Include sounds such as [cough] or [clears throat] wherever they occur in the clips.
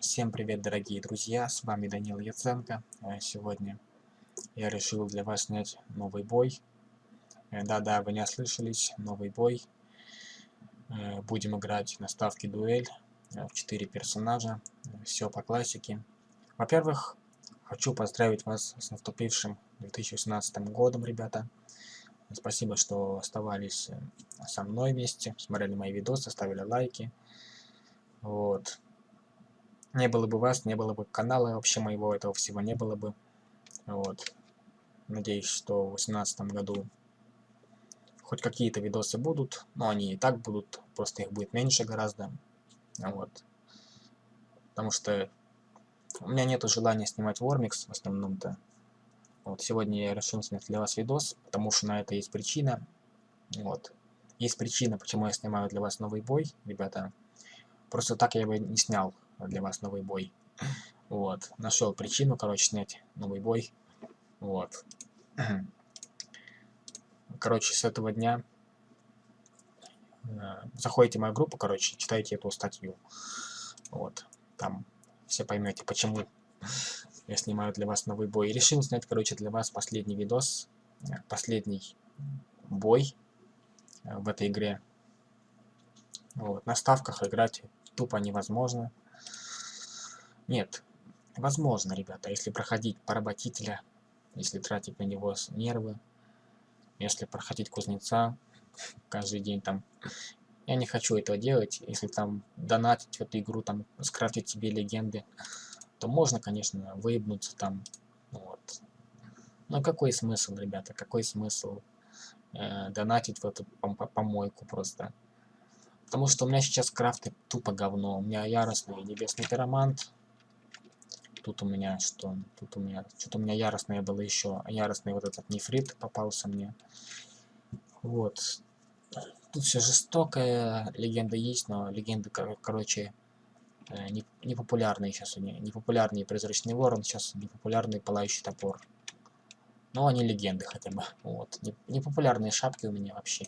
Всем привет, дорогие друзья, с вами Данил Яценко. Э, сегодня я решил для вас снять новый бой. Э, да-да, вы не ослышались, новый бой. Э, будем играть на ставке дуэль в 4 персонажа, все по классике. Во-первых, хочу поздравить вас с наступившим 2018 годом, ребята. Спасибо, что оставались со мной вместе, смотрели мои видосы, ставили лайки. Вот. Не было бы вас, не было бы канала вообще моего, этого всего не было бы. Вот. Надеюсь, что в 2018 году хоть какие-то видосы будут, но они и так будут, просто их будет меньше гораздо. Вот. Потому что у меня нету желания снимать Вормикс в основном-то. Вот, сегодня я решил снять для вас видос, потому что на это есть причина. Вот. Есть причина, почему я снимаю для вас новый бой, ребята. Просто так я бы не снял для вас новый бой. Вот. Нашел причину, короче, снять новый бой. Вот. Короче, с этого дня э, заходите в мою группу, короче, читайте эту статью. Вот. Там все поймете, почему я снимаю для вас новый бой. И решил снять, короче, для вас последний видос, э, последний бой э, в этой игре. Вот. На ставках играть тупо невозможно. Нет, возможно, ребята, если проходить поработителя, если тратить на него нервы, если проходить кузнеца каждый день там. Я не хочу этого делать, если там донатить в эту игру, там скрафтить себе легенды, то можно, конечно, выебнуться там, вот. Но какой смысл, ребята, какой смысл э, донатить в эту помойку просто? Потому что у меня сейчас крафты тупо говно. У меня яростный небесный пиромант, Тут у меня что? Тут у меня... Что-то у меня яростное было еще. Яростный вот этот нефрит попался мне. Вот. Тут все жестокая. Легенда есть, но легенды, кор короче, э, не, непопулярные сейчас у меня. Непопулярный призрачный ворон, сейчас непопулярный пылающий топор. Но они легенды хотя бы. Вот. Непопулярные шапки у меня вообще.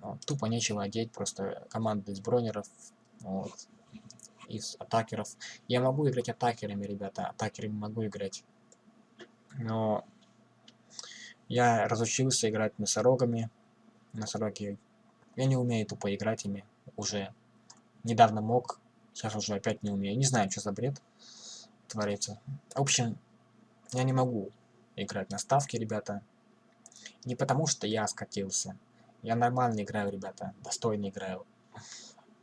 Вот. Тупо нечего одеть, просто команда из бронеров. Вот из атакеров. Я могу играть атакерами, ребята, атакерами могу играть. Но я разучился играть носорогами. Носороги. Я не умею тупо играть ими уже. Недавно мог, сейчас уже опять не умею. Не знаю, что за бред творится. В общем, я не могу играть на ставке, ребята. Не потому, что я скатился. Я нормально играю, ребята. Достойно играю.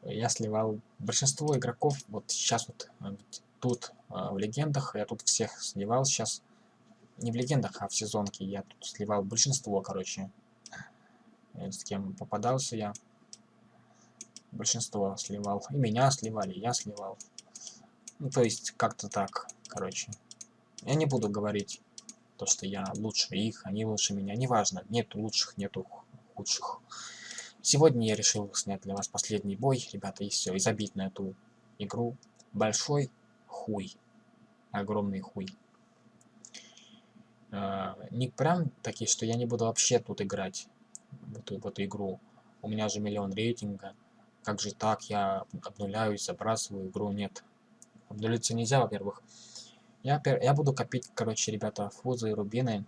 Я сливал. Большинство игроков, вот сейчас вот э, тут э, в легендах, я тут всех сливал сейчас, не в легендах, а в сезонке я тут сливал большинство, короче, э, с кем попадался я, большинство сливал, и меня сливали, я сливал, ну то есть как-то так, короче, я не буду говорить то, что я лучше их, они лучше меня, неважно, нету лучших, нету худших, Сегодня я решил снять для вас последний бой, ребята, и все, и забить на эту игру большой хуй. Огромный хуй. Э, не прям такие, что я не буду вообще тут играть, в эту, в эту игру. У меня же миллион рейтинга. Как же так, я обнуляюсь, забрасываю игру, нет. Обнулиться нельзя, во-первых. Я, я буду копить, короче, ребята, фузы и рубины.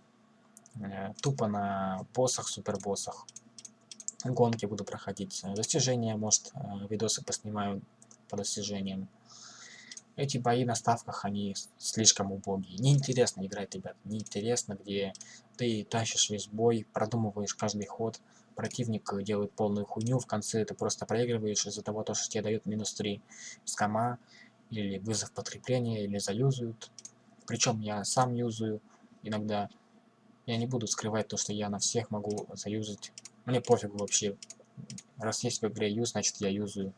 Э, тупо на боссах, супербоссах гонки буду проходить, э, достижения, может, э, видосы поснимаю по достижениям. Эти бои на ставках, они слишком убогие. Неинтересно играть, ребят, неинтересно, где ты тащишь весь бой, продумываешь каждый ход, противник делает полную хуйню, в конце ты просто проигрываешь из-за того, что тебе дают минус 3 скама, или вызов подкрепления, или заюзают. Причем я сам юзаю иногда. Я не буду скрывать то, что я на всех могу заюзать мне пофиг вообще. Раз есть в игре юз, значит я юзаю.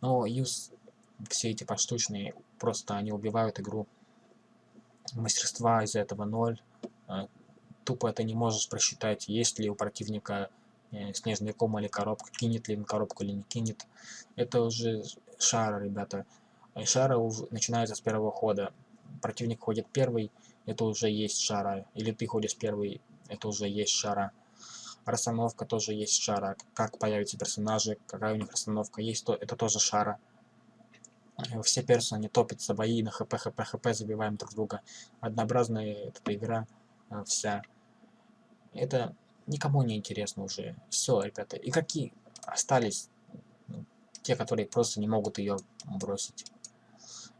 Но юз, все эти поштучные, просто они убивают игру. Мастерства из-за этого ноль. А, тупо это не можешь просчитать, есть ли у противника э, снежный ком или коробка, кинет ли он коробку или не кинет. Это уже шара, ребята. Шара уже начинается с первого хода. Противник ходит первый, это уже есть шара. Или ты ходишь первый, это уже есть шара расстановка тоже есть шара. Как появятся персонажи, какая у них расстановка есть, то это тоже шара. Все персоны топятся, бои на хп, хп, хп, забиваем друг друга. Однообразная эта игра э, вся. Это никому не интересно уже. Все, ребята. И какие остались ну, те, которые просто не могут ее бросить.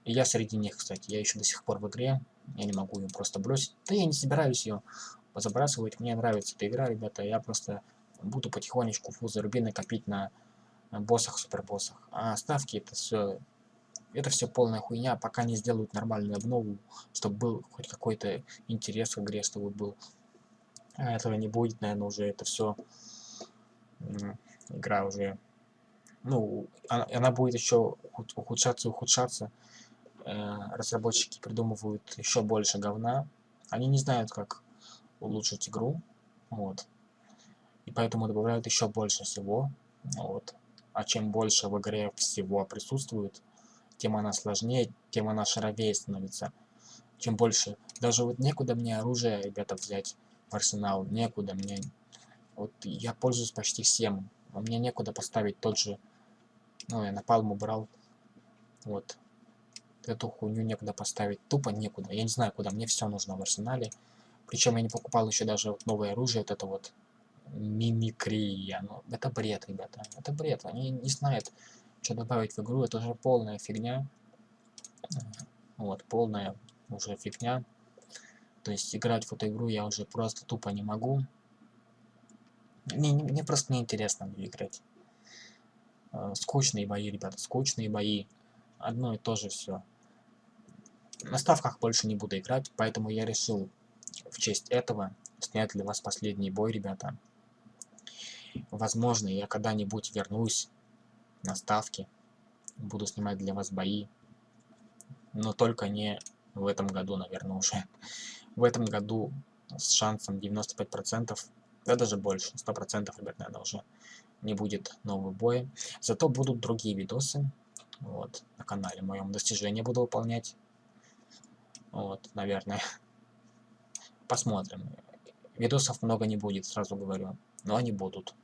И я среди них, кстати. Я еще до сих пор в игре. Я не могу ее просто бросить. Да я не собираюсь ее забрасывать. Мне нравится эта игра, ребята. Я просто буду потихонечку фузы рубины копить на боссах, супербоссах. А ставки это все это все полная хуйня, пока не сделают нормальную обнову, чтобы был хоть какой-то интерес в игре, чтобы был. А этого не будет, наверное, уже это все игра уже, ну, она, она будет еще ухудшаться и ухудшаться. Э, разработчики придумывают еще больше говна. Они не знают, как улучшить игру, вот. И поэтому добавляют еще больше всего, вот. А чем больше в игре всего присутствует, тем она сложнее, тем она шаровее становится. Чем больше. Даже вот некуда мне оружие, ребята, взять в арсенал. Некуда мне. Вот я пользуюсь почти всем. А мне некуда поставить тот же... Ну, я на палму брал. Вот. Эту хуйню некуда поставить. Тупо некуда. Я не знаю, куда. Мне все нужно в арсенале. Причем я не покупал еще даже вот новое оружие. Вот это вот мимикрия. Ну, это бред, ребята. Это бред. Они не знают, что добавить в игру, это уже полная фигня. Вот, полная уже фигня. То есть играть в эту игру я уже просто тупо не могу. Мне, мне просто неинтересно играть. Э, скучные бои, ребята, скучные бои. Одно и то же все. На ставках больше не буду играть, поэтому я решил в честь этого снять для вас последний бой, ребята. Возможно, я когда-нибудь вернусь на ставки. Буду снимать для вас бои. Но только не в этом году, наверное, уже. В этом году с шансом 95%, да даже больше, 100%, ребят, наверное, уже не будет нового боя. Зато будут другие видосы. Вот, на канале моем достижения буду выполнять. Вот, наверное. [laughs] Посмотрим. Видосов много не будет, сразу говорю. Но они будут.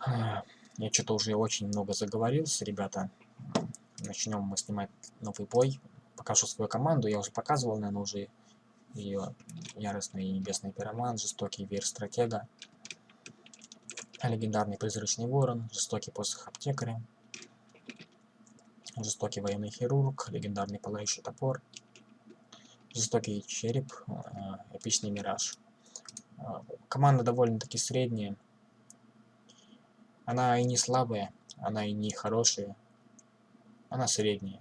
[sighs] Я что-то уже очень много заговорился, ребята. Начнем мы снимать новый бой. Покажу свою команду. Я уже показывал, наверное, уже ее яростный небесный пироман, жестокий вир стратега, легендарный призрачный ворон, жестокий посох аптекаря, жестокий военный хирург, легендарный пылающий топор, жестокий череп, э, эпичный мираж. Э, команда довольно-таки средняя, она и не слабая, она и не хорошая. Она средняя.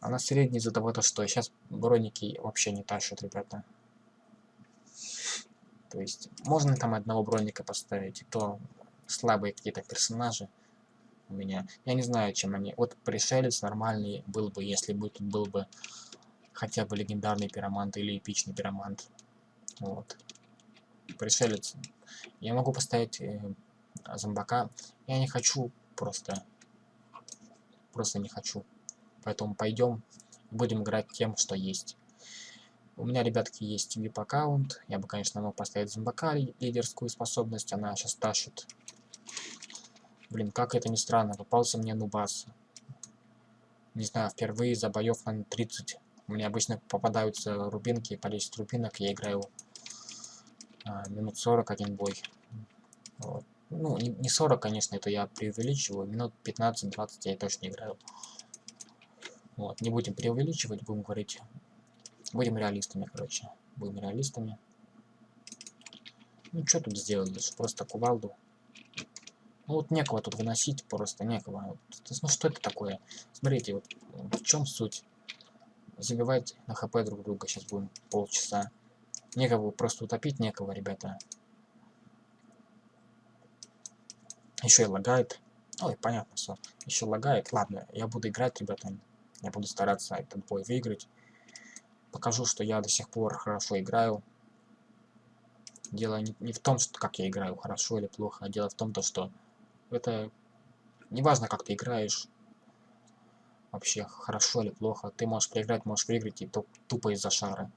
Она средняя из-за того, что сейчас броники вообще не тащат, ребята. То есть, можно там одного броника поставить, и то слабые какие-то персонажи у меня. Я не знаю, чем они... Вот пришелец нормальный был бы, если бы тут был бы хотя бы легендарный пиромант или эпичный пиромант. Вот. Пришелец я могу поставить э, зомбака. Я не хочу просто. Просто не хочу. Поэтому пойдем, будем играть тем, что есть. У меня, ребятки, есть VIP-аккаунт. Я бы, конечно, мог поставить зомбака, лидерскую способность. Она сейчас тащит. Блин, как это ни странно. Попался мне нубас. Не знаю, впервые за боев на 30. У меня обычно попадаются рубинки, по 10 рубинок. Я играю а, минут 40 один бой. Вот. Ну, не, не 40, конечно, это я преувеличиваю. Минут 15-20 я точно играю. Вот, не будем преувеличивать, будем говорить... Будем реалистами, короче. Будем реалистами. Ну, что тут сделаешь? Просто кувалду. Ну, вот некого тут выносить, просто некого. Ну, что это такое? Смотрите, вот в чем суть? Забивать на хп друг друга сейчас будем полчаса. Некого просто утопить, некого, ребята. Еще и лагает. Ой, понятно все. Еще лагает. Ладно, я буду играть, ребята. Я буду стараться этот бой выиграть. Покажу, что я до сих пор хорошо играю. Дело не, не в том, что как я играю, хорошо или плохо, а дело в том, то, что это не важно, как ты играешь. Вообще, хорошо или плохо. Ты можешь проиграть, можешь выиграть, и то, тупо из-за шара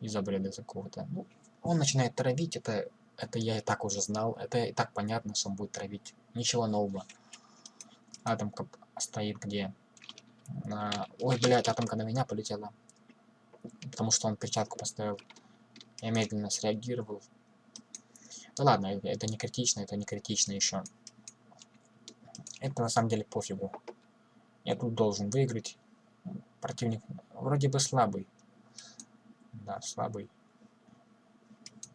из-за бреда какого-то. Ну, он начинает травить, это, это я и так уже знал, это и так понятно, что он будет травить. Ничего нового. Атомка стоит где? На... Ой, блядь, атомка на меня полетела. Потому что он перчатку поставил. Я медленно среагировал. Да ладно, это не критично, это не критично еще. Это на самом деле пофигу. Я тут должен выиграть. Противник вроде бы слабый. Да, слабый.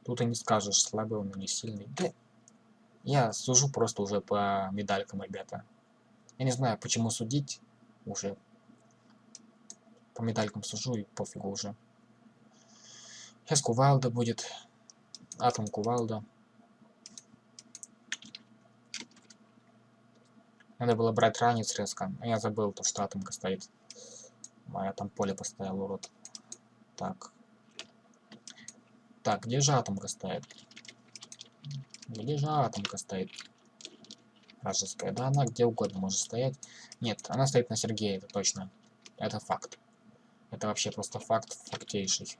Тут и не скажешь, слабый он или сильный. Да, я сужу просто уже по медалькам, ребята. Я не знаю, почему судить уже. По медалькам сужу и пофигу уже. Сейчас кувалда будет. Атом кувалда. Надо было брать ранец резко. А я забыл, то, что атомка стоит. А я там поле поставил, урод. Так. Так, где же атомка стоит? Где же атомка стоит? Вражеская. Да, она где угодно может стоять. Нет, она стоит на Сергея, это точно. Это факт. Это вообще просто факт фактейший.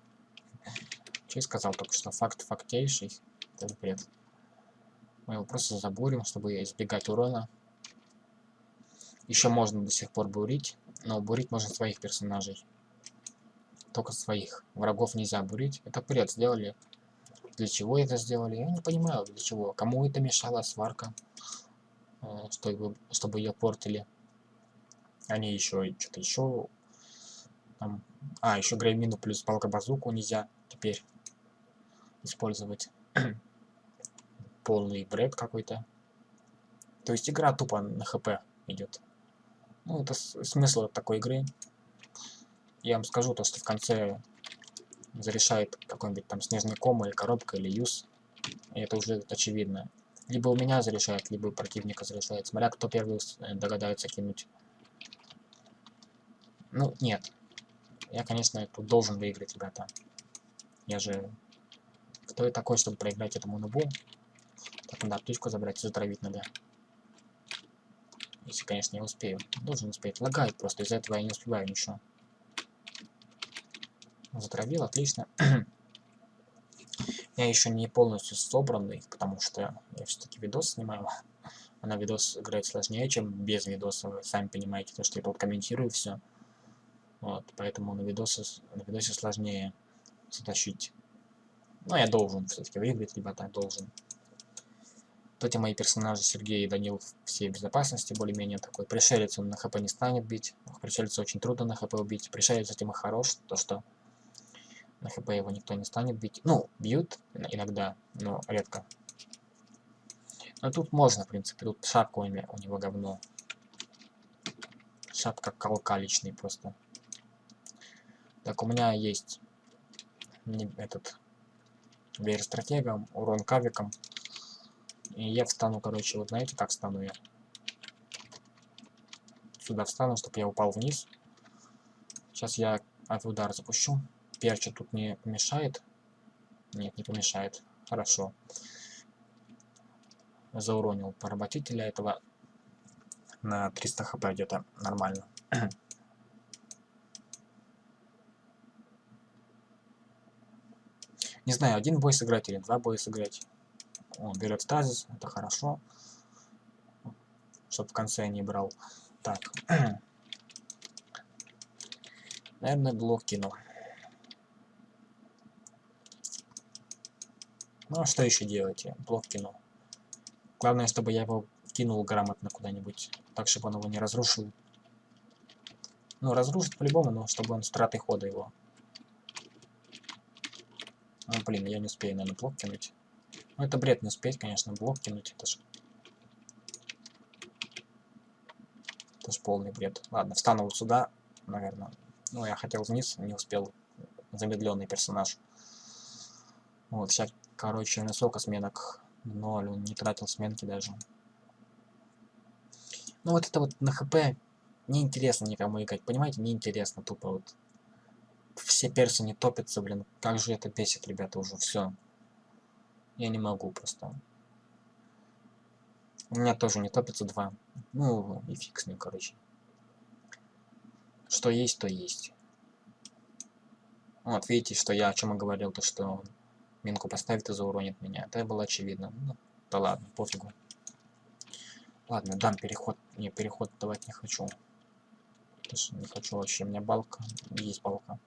Че сказал только что? Факт фактейший. Это бред. Мы его просто забурим, чтобы избегать урона. Еще можно до сих пор бурить, но бурить можно своих персонажей. Только своих. Врагов нельзя бурить. Это бред сделали. Для чего это сделали? Я не понимаю, для чего. Кому это мешала сварка, э, чтобы, чтобы ее портили. Они еще что-то еще... Там, а, еще греймину плюс палка базуку нельзя теперь использовать. [clears throat] Полный бред какой-то. То есть игра тупо на хп идет. Ну, это смысл такой игры. Я вам скажу то, что в конце зарешает какой-нибудь там снежный ком или коробка или юз. И это уже очевидно. Либо у меня зарешает, либо у противника зарешает. Смотря кто первый э, догадается кинуть. Ну, нет. Я, конечно, тут должен выиграть, ребята. Я же... Кто я такой, чтобы проиграть этому нубу? Так, надо птичку забрать и затравить надо. Если, конечно, не успею. Должен успеть. Лагает просто, из-за этого я не успеваю ничего. Затравил, отлично. [clears throat] я еще не полностью собранный, потому что я все-таки видос снимаю. А на видос играть сложнее, чем без видоса. Вы сами понимаете, то, что я тут комментирую все. Вот, поэтому на, видосе, на видосе сложнее затащить. Но я должен все-таки выиграть, ребята, должен. Вот эти мои персонажи, Сергей и Данил, все в безопасности, более-менее такой. Пришелец он на хп не станет бить. Пришельца очень трудно на хп убить. Пришелец этим и хорош, то что на хп его никто не станет бить. Ну, бьют иногда, но редко. Но тут можно, в принципе. Тут шапка у него говно. Шапка колка личный просто. Так, у меня есть этот веер стратегом, урон кавиком. И я встану, короче, вот знаете, как встану я? Сюда встану, чтобы я упал вниз. Сейчас я авиудар запущу. Перча тут не помешает? Нет, не помешает. Хорошо. Зауронил поработителя этого на 300 хп где-то нормально. [clears throat] Не знаю, один бой сыграть или два боя сыграть. Он берет стазис, это хорошо. Чтоб в конце не брал. Так. [clears throat] Наверное, блок кинул. Ну а что еще делать? Я блок кинул. Главное, чтобы я его кинул грамотно куда-нибудь. Так, чтобы он его не разрушил. Ну, разрушит по-любому, но чтобы он с тратой хода его. Ну, блин, я не успею, наверное, блок кинуть. Ну, это бред не успеть, конечно, блок кинуть. Это же... Это же полный бред. Ладно, встану вот сюда, наверное. Ну, я хотел вниз, не успел. Замедленный персонаж. Вот, сейчас, короче, на сколько сменок? Ноль, он не тратил сменки даже. Ну, вот это вот на хп неинтересно никому играть, понимаете? Неинтересно тупо вот. Все персы не топятся, блин. Как же это бесит, ребята, уже все. Я не могу просто. У меня тоже не топится два. Ну, и фиг с ним, короче. Что есть, то есть. Вот, видите, что я о чем и говорил, то что минку поставит и зауронит меня. Это было очевидно. Ну, да ладно, пофигу. Ладно, дам переход. Не, переход давать не хочу. Не хочу вообще. У меня балка. Есть балка.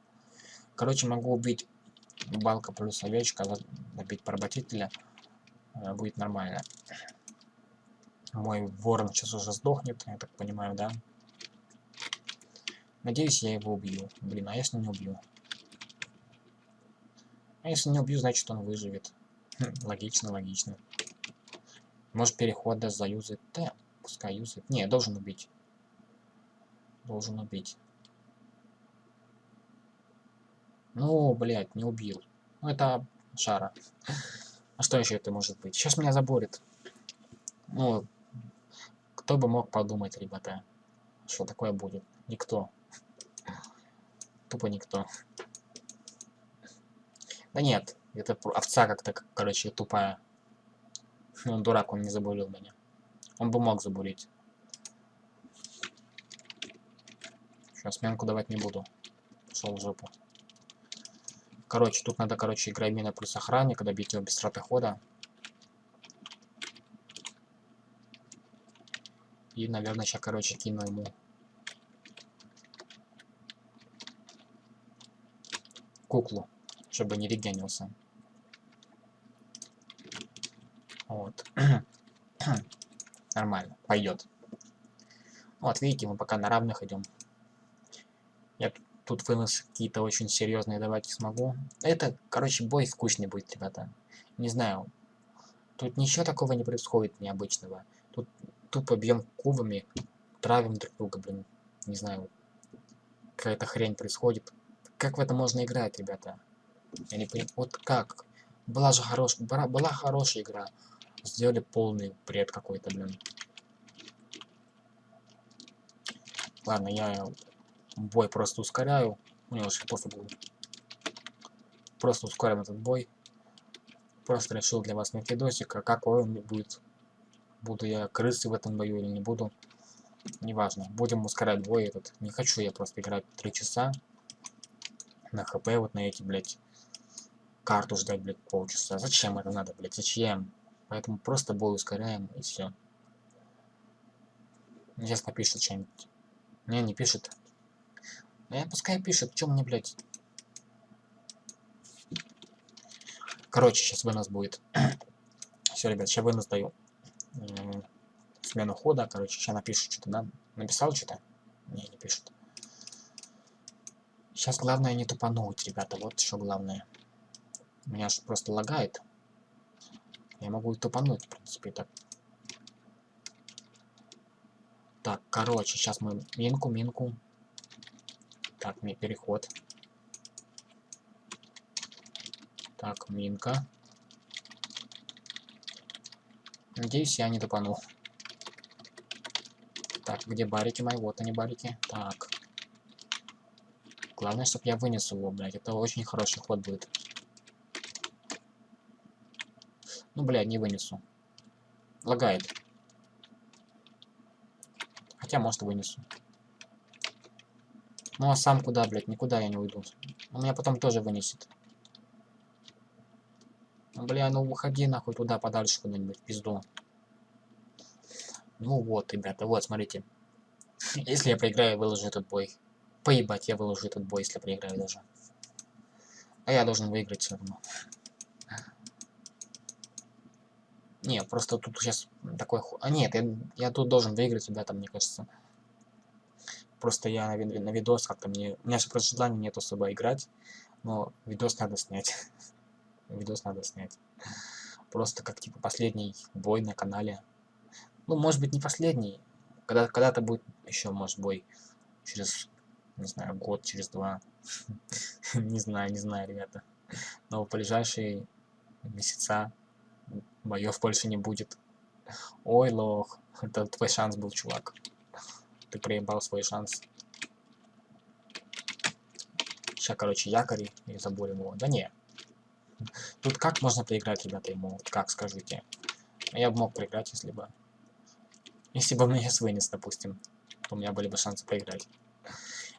Короче, могу убить балка плюс овечка, добить поработителя. Э, будет нормально. Мой ворон сейчас уже сдохнет, я так понимаю, да? Надеюсь, я его убью. Блин, а если не убью? А если не убью, значит он выживет. [laughs] Логично, логично. Может перехода заюзать? Да, пускай юзает. Не, должен убить. Должен убить. Ну, блядь, не убил. Ну, это шара. А что еще это может быть? Сейчас меня заборит. Ну, кто бы мог подумать, ребята, что такое будет? Никто. Тупо никто. Да нет, это овца как-то, короче, тупая. Он дурак, он не забурил меня. Он бы мог забурить. Сейчас сменку давать не буду. Пошел в жопу. Короче, тут надо, короче, играть мина плюс охранника, добить его без траты хода. И, наверное, сейчас, короче, кину ему куклу, чтобы не регенился. Вот. [clears throat] Нормально, пойдет. Вот, видите, мы пока на равных идем. Я тут вынос какие-то очень серьезные давать не смогу. Это, короче, бой скучный будет, ребята. Не знаю. Тут ничего такого не происходит необычного. Тут тупо бьем кубами, травим друг друга, блин. Не знаю, какая-то хрень происходит. Как в это можно играть, ребята? Я не понимаю. Вот как? Была же хорошая, была хорошая игра. Сделали полный бред какой-то, блин. Ладно, я бой просто ускоряю. Мне уже пофигу. Просто ускорим этот бой. Просто решил для вас снять видосик, а какой он будет Буду я крысы в этом бою или не буду. Неважно. Будем ускорять бой этот. Не хочу я просто играть 3 часа. На хп вот на эти, блядь. Карту ждать, блядь, полчаса. Зачем это надо, блядь? Зачем? Поэтому просто бой ускоряем и все. Сейчас напишет что-нибудь. Не, не пишет. Eh, пускай пишет, чем мне, блядь. Короче, сейчас вынос будет. [clears throat] все, ребят, сейчас вынос даю смену хода, короче, сейчас напишет что-то, да? Написал что-то? Не, не пишет. Сейчас главное не тупануть, ребята, вот что главное. Меня же просто лагает. Я могу и тупануть, в принципе, так. Так, короче, сейчас мы минку, минку. Так, мне переход. Так, минка. Надеюсь, я не топанул. Так, где барики мои? Вот они, барики. Так. Главное, чтобы я вынес его, блядь. Это очень хороший ход будет. Ну, блядь, не вынесу. Лагает. Хотя, может, вынесу. Ну, а сам куда, блядь? Никуда я не уйду. Он меня потом тоже вынесет. Бля, ну уходи нахуй туда подальше куда-нибудь, пизду. Ну вот, ребята, вот, смотрите. Если я проиграю, выложу этот бой. Поебать, я выложу этот бой, если проиграю даже. А я должен выиграть все равно. Не, просто тут сейчас такой... А нет, я, я тут должен выиграть, ребята, мне кажется. Просто я на, на видос как-то мне... У меня же просто желания нет особо играть. Но видос надо снять. [laughs] видос надо снять. Просто как типа последний бой на канале. Ну, может быть, не последний. Когда когда-то будет еще, может, бой через, не знаю, год, через два. [laughs] не знаю, не знаю, ребята. Но в ближайшие месяца боев больше не будет. Ой, лох, это твой шанс был, чувак. Ты проебал свой шанс. Сейчас, короче, якори и заборем его. Да не, Тут как можно проиграть, ребята, ему? Как, скажите? Я бы мог проиграть, если бы... Если бы мне с вынес, допустим, то у меня были бы шансы проиграть.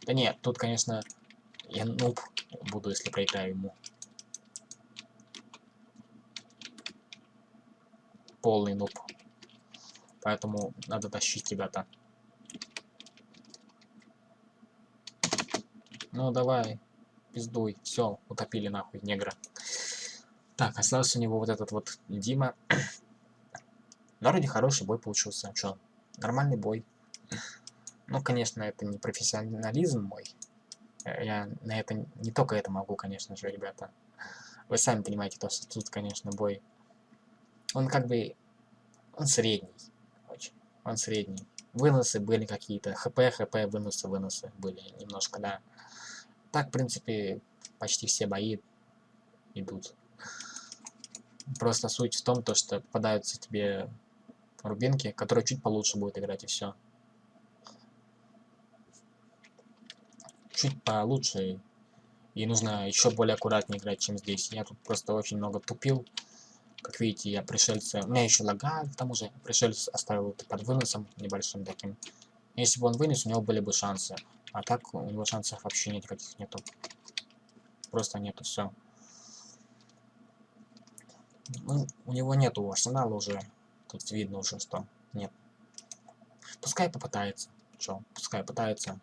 Да нет, тут, конечно, я нуб буду, если проиграю ему. Полный нуб. Поэтому надо тащить, ребята. Ну, давай, пиздуй. Все, утопили нахуй негра. Так, остался у него вот этот вот Дима. Но [clears throat] вроде хороший бой получился. Чё, нормальный бой. Ну, конечно, это не профессионализм мой. Я на это не только это могу, конечно же, ребята. Вы сами понимаете, то, что тут, конечно, бой. Он как бы... Он средний. Очень. Он средний. Выносы были какие-то. ХП, ХП, выносы, выносы были немножко, да. Так, в принципе, почти все бои идут. Просто суть в том, то, что попадаются тебе рубинки, которые чуть получше будут играть, и все. Чуть получше. И нужно еще более аккуратнее играть, чем здесь. Я тут просто очень много тупил. Как видите, я пришельца... У меня еще лагает, к тому же. Пришельца оставил под выносом небольшим таким. Если бы он вынес, у него были бы шансы. А так у него шансов вообще никаких нету. Просто нету, все. Ну, у него нету арсенала уже. Тут видно уже, что нет. Пускай попытается. Чё, пускай пытается.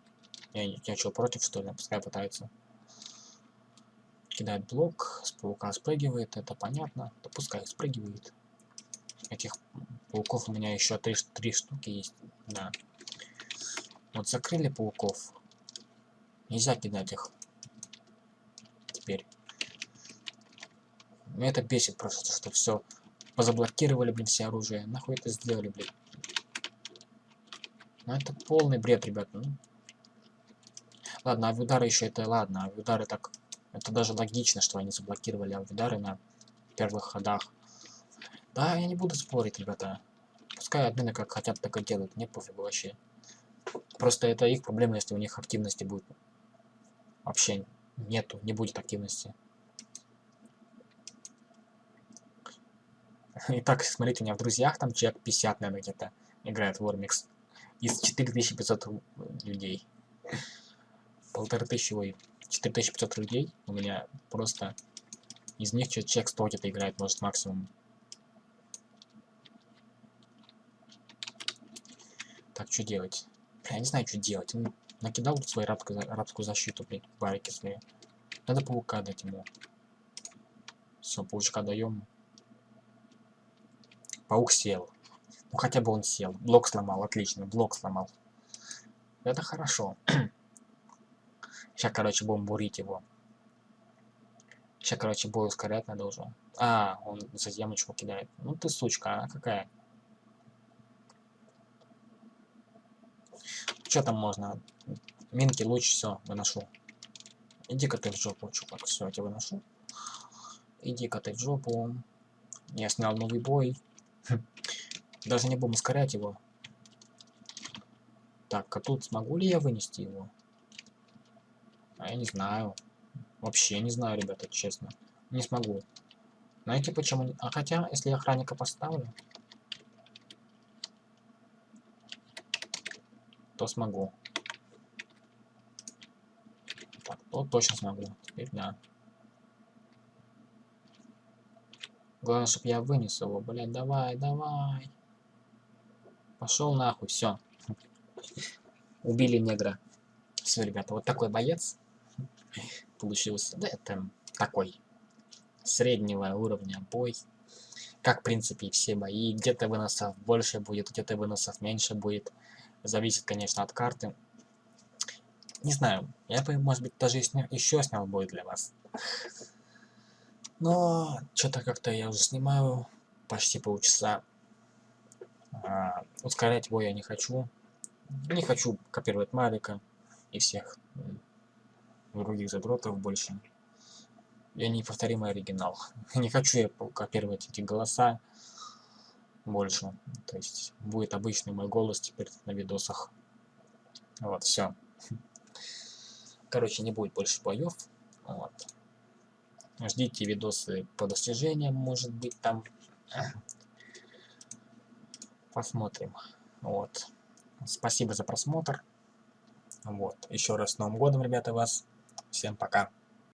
Я, я что, против, что ли? Пускай пытается. Кидает блок, с паука спрыгивает, это понятно. Да пускай спрыгивает. Этих пауков у меня еще три, три штуки есть. Да. Вот закрыли пауков. Нельзя кидать их. Теперь. Меня это бесит просто, что все позаблокировали, блин, все оружие. Нахуй это сделали, блин. Ну это полный бред, ребят. Ну. Ладно, авиудары еще это, ладно, авиудары так... Это даже логично, что они заблокировали авиудары на первых ходах. Да, я не буду спорить, ребята. Пускай админы как хотят, так и делают. Мне пофигу вообще. Просто это их проблема, если у них активности будет. Вообще нету, не будет активности. [laughs] Итак, смотрите, у меня в друзьях там человек 50, наверное, где-то играет в Warbix. Из 4500 людей. Полторы тысячи, ой, 4500 людей у меня просто... Из них человек 100 где-то играет, может, максимум. Так, что делать? Я не знаю, что делать. Накидал свою рабскую, рабскую защиту, блин, барики свои. Надо паука дать ему. Все, паучка даем. Паук сел. Ну хотя бы он сел. Блок сломал, отлично, блок сломал. Это хорошо. [clears throat] Сейчас, короче, будем бурить его. Сейчас, короче, бой ускорять надо уже. А, он за ямочку кидает. Ну ты сучка, а какая? Что там можно? Минки, луч, все, выношу. Иди-ка ты в жопу, чувак, все, я тебя выношу. Иди-ка ты в жопу. Я снял новый бой. [laughs] Даже не будем ускорять его. Так, а тут смогу ли я вынести его? А я не знаю. Вообще не знаю, ребята, честно. Не смогу. Знаете почему? А хотя, если я охранника поставлю, то смогу. Так, то точно смогу. Теперь да. Главное, чтобы я вынес его. Блядь, давай, давай. Пошел нахуй, все. Убили негра. Все, ребята, вот такой боец получился. Да, это такой среднего уровня бой. Как, в принципе, и все бои. Где-то выносов больше будет, где-то выносов меньше будет. Зависит, конечно, от карты. Не знаю, я бы, может быть, даже еще снял бой для вас. Но что-то как-то я уже снимаю почти полчаса. А, ускорять бой я не хочу. Не хочу копировать Марика и всех других задротов больше. Я неповторимый оригинал. [laughs] не хочу я копировать эти голоса больше. То есть будет обычный мой голос теперь на видосах. Вот, все. Короче, не будет больше боев. Вот. Ждите видосы по достижениям, может быть, там. Посмотрим. Вот. Спасибо за просмотр. Вот. Еще раз с Новым годом, ребята, вас. Всем пока.